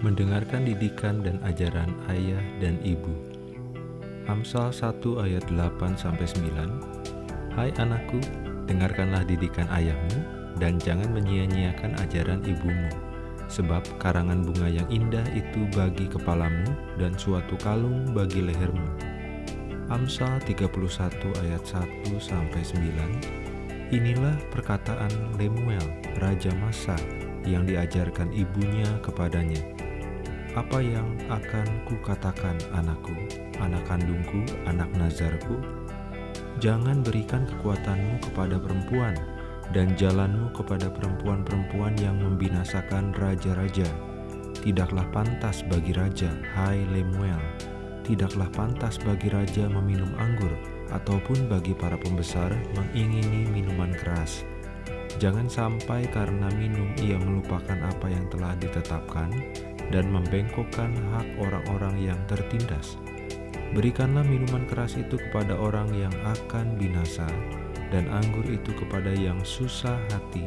mendengarkan didikan dan ajaran ayah dan ibu. Amsal 1 ayat 8 sampai 9. Hai anakku, dengarkanlah didikan ayahmu dan jangan menyia-nyiakan ajaran ibumu. Sebab karangan bunga yang indah itu bagi kepalamu dan suatu kalung bagi lehermu. Amsal 31 ayat 1 sampai 9. Inilah perkataan Lemuel, raja Masa, yang diajarkan ibunya kepadanya. Apa yang akan kukatakan anakku, anak kandungku, anak nazarku? Jangan berikan kekuatanmu kepada perempuan, dan jalanmu kepada perempuan-perempuan yang membinasakan raja-raja. Tidaklah pantas bagi raja, hai Lemuel, tidaklah pantas bagi raja meminum anggur, ataupun bagi para pembesar mengingini minuman keras. Jangan sampai karena minum ia melupakan apa yang telah ditetapkan dan membengkokkan hak orang-orang yang tertindas. Berikanlah minuman keras itu kepada orang yang akan binasa, dan anggur itu kepada yang susah hati.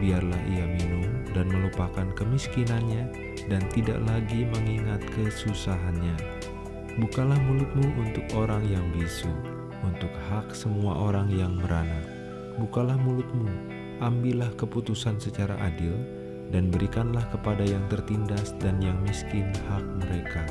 Biarlah ia minum dan melupakan kemiskinannya dan tidak lagi mengingat kesusahannya. Bukalah mulutmu untuk orang yang bisu, untuk hak semua orang yang merana. Bukalah mulutmu, ambillah keputusan secara adil, dan berikanlah kepada yang tertindas dan yang miskin hak mereka.